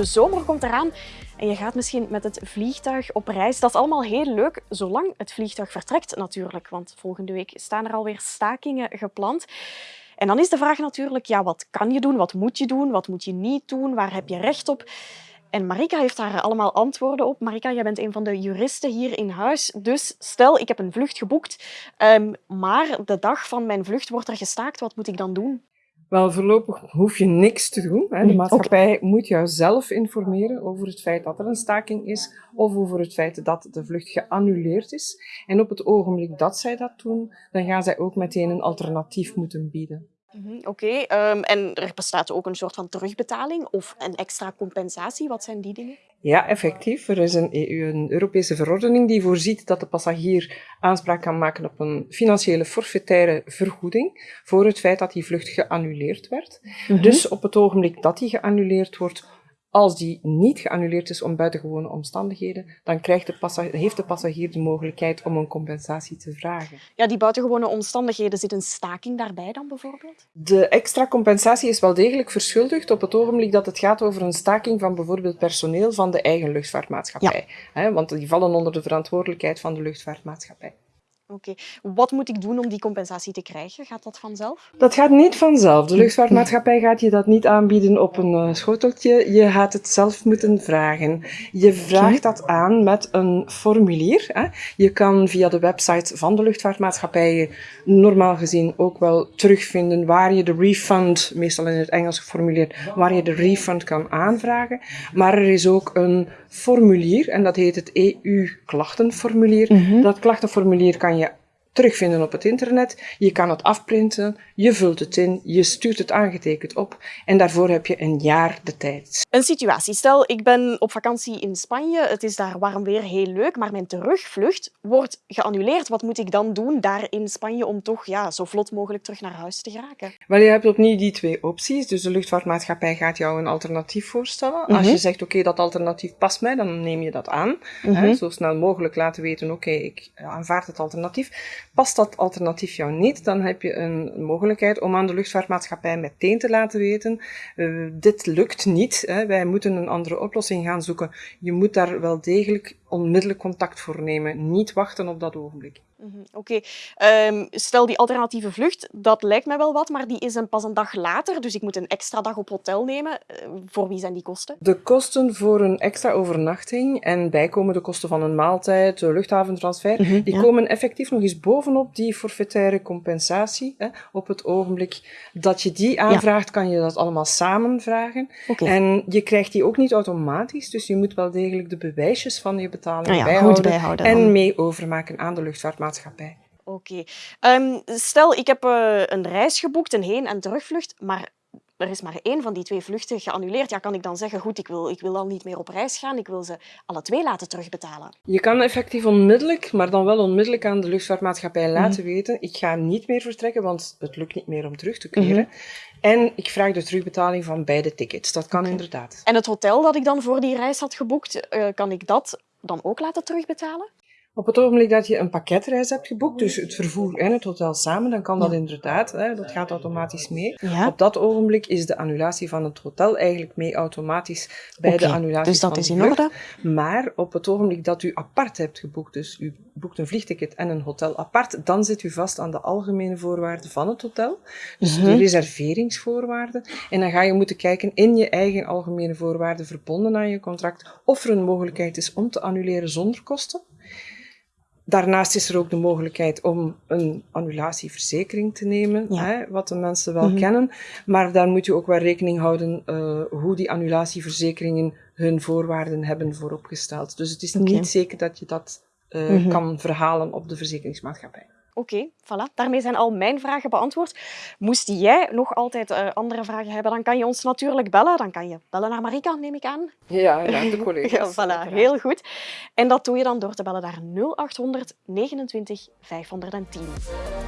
De zomer komt eraan en je gaat misschien met het vliegtuig op reis. Dat is allemaal heel leuk, zolang het vliegtuig vertrekt natuurlijk. Want volgende week staan er alweer stakingen gepland. En dan is de vraag natuurlijk, ja, wat kan je doen? Wat moet je doen? Wat moet je niet doen? Waar heb je recht op? En Marika heeft daar allemaal antwoorden op. Marika, jij bent een van de juristen hier in huis. Dus stel, ik heb een vlucht geboekt, um, maar de dag van mijn vlucht wordt er gestaakt. Wat moet ik dan doen? Wel, voorlopig hoef je niks te doen. De mm, maatschappij moet jou zelf informeren over het feit dat er een staking is of over het feit dat de vlucht geannuleerd is. En op het ogenblik dat zij dat doen, dan gaan zij ook meteen een alternatief moeten bieden. Mhm, oké, okay, um, en er bestaat ook een soort van terugbetaling of een extra compensatie. Wat zijn die dingen? Ja, effectief. Er is een, EU, een Europese verordening die voorziet dat de passagier aanspraak kan maken op een financiële forfaitaire vergoeding voor het feit dat die vlucht geannuleerd werd. Mm -hmm. Dus op het ogenblik dat die geannuleerd wordt, als die niet geannuleerd is om buitengewone omstandigheden, dan krijgt de heeft de passagier de mogelijkheid om een compensatie te vragen. Ja, die buitengewone omstandigheden, zit een staking daarbij dan bijvoorbeeld? De extra compensatie is wel degelijk verschuldigd op het ogenblik dat het gaat over een staking van bijvoorbeeld personeel van de eigen luchtvaartmaatschappij. Ja. want die vallen onder de verantwoordelijkheid van de luchtvaartmaatschappij. Oké. Wat moet ik doen om die compensatie te krijgen? Gaat dat vanzelf? Dat gaat niet vanzelf. De luchtvaartmaatschappij gaat je dat niet aanbieden op een uh, schoteltje. Je gaat het zelf moeten vragen. Je vraagt dat aan met een formulier. Hè. Je kan via de website van de luchtvaartmaatschappijen normaal gezien ook wel terugvinden waar je de refund, meestal in het Engels geformuleerd, waar je de refund kan aanvragen. Maar er is ook een formulier en dat heet het EU-klachtenformulier. Mm -hmm. Dat klachtenformulier kan je terugvinden op het internet. Je kan het afprinten, je vult het in, je stuurt het aangetekend op en daarvoor heb je een jaar de tijd. Een situatie. Stel, ik ben op vakantie in Spanje, het is daar warm weer, heel leuk, maar mijn terugvlucht wordt geannuleerd. Wat moet ik dan doen daar in Spanje om toch ja, zo vlot mogelijk terug naar huis te geraken? Wel, je hebt opnieuw die twee opties. Dus de luchtvaartmaatschappij gaat jou een alternatief voorstellen. Mm -hmm. Als je zegt, oké, okay, dat alternatief past mij, dan neem je dat aan. Mm -hmm. hè, zo snel mogelijk laten weten, oké, okay, ik aanvaard het alternatief. Past dat alternatief jou niet, dan heb je een mogelijkheid om aan de luchtvaartmaatschappij meteen te laten weten, uh, dit lukt niet, hè, wij moeten een andere oplossing gaan zoeken. Je moet daar wel degelijk onmiddellijk contact voor nemen, niet wachten op dat ogenblik. -hmm. Oké, okay. um, stel die alternatieve vlucht, dat lijkt mij wel wat, maar die is een pas een dag later, dus ik moet een extra dag op hotel nemen. Uh, voor wie zijn die kosten? De kosten voor een extra overnachting en bijkomende kosten van een maaltijd, de luchthaventransfer, mm -hmm, die ja. komen effectief nog eens bovenop die forfaitaire compensatie. Hè. Op het ogenblik dat je die aanvraagt, ja. kan je dat allemaal samen vragen. Okay. En je krijgt die ook niet automatisch, dus je moet wel degelijk de bewijsjes van je betaling ah ja, bijhouden, bijhouden en mee overmaken aan de luchtvaartmaatschappij. Oké. Okay. Um, stel, ik heb uh, een reis geboekt, een heen- en terugvlucht, maar er is maar één van die twee vluchten geannuleerd. Ja, kan ik dan zeggen, goed, ik wil, ik wil al niet meer op reis gaan, ik wil ze alle twee laten terugbetalen? Je kan effectief onmiddellijk, maar dan wel onmiddellijk aan de luchtvaartmaatschappij mm. laten weten, ik ga niet meer vertrekken, want het lukt niet meer om terug te keren. Mm -hmm. En ik vraag de terugbetaling van beide tickets. Dat kan okay. inderdaad. En het hotel dat ik dan voor die reis had geboekt, uh, kan ik dat dan ook laten terugbetalen? Op het ogenblik dat je een pakketreis hebt geboekt, dus het vervoer en het hotel samen, dan kan dat inderdaad, hè, dat gaat automatisch mee. Ja. Op dat ogenblik is de annulatie van het hotel eigenlijk mee automatisch bij okay, de annulatie dus dat van is in orde. Maar op het ogenblik dat u apart hebt geboekt, dus u boekt een vliegticket en een hotel apart, dan zit u vast aan de algemene voorwaarden van het hotel, dus mm -hmm. de reserveringsvoorwaarden. En dan ga je moeten kijken in je eigen algemene voorwaarden verbonden aan je contract of er een mogelijkheid is om te annuleren zonder kosten. Daarnaast is er ook de mogelijkheid om een annulatieverzekering te nemen, ja. hè, wat de mensen wel mm -hmm. kennen. Maar daar moet je ook wel rekening houden uh, hoe die annulatieverzekeringen hun voorwaarden hebben vooropgesteld. Dus het is okay. niet zeker dat je dat uh, mm -hmm. kan verhalen op de verzekeringsmaatschappij. Oké, okay, voilà. Daarmee zijn al mijn vragen beantwoord. Moest jij nog altijd uh, andere vragen hebben, dan kan je ons natuurlijk bellen. Dan kan je bellen naar Marika, neem ik aan. Ja, ja de collega's. ja, voilà, heel goed. En dat doe je dan door te bellen naar 0800 29 510.